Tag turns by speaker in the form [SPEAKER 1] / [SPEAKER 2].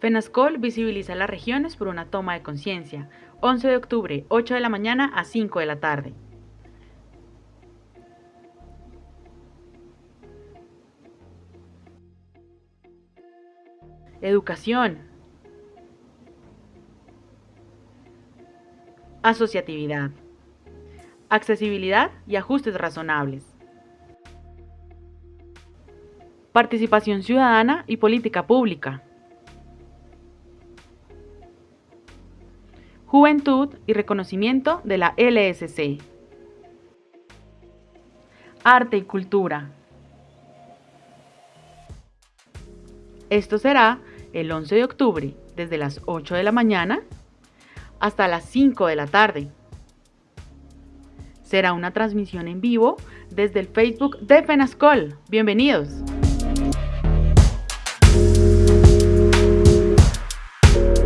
[SPEAKER 1] FENASCOL visibiliza las regiones por una toma de conciencia. 11 de octubre, 8 de la mañana a 5 de la tarde. Educación. Asociatividad. Accesibilidad y ajustes razonables. Participación ciudadana y política pública. Juventud y reconocimiento de la LSC. Arte y cultura. Esto será el 11 de octubre desde las 8 de la mañana hasta las 5 de la tarde. Será una transmisión en vivo desde el Facebook de FENASCOL. Bienvenidos.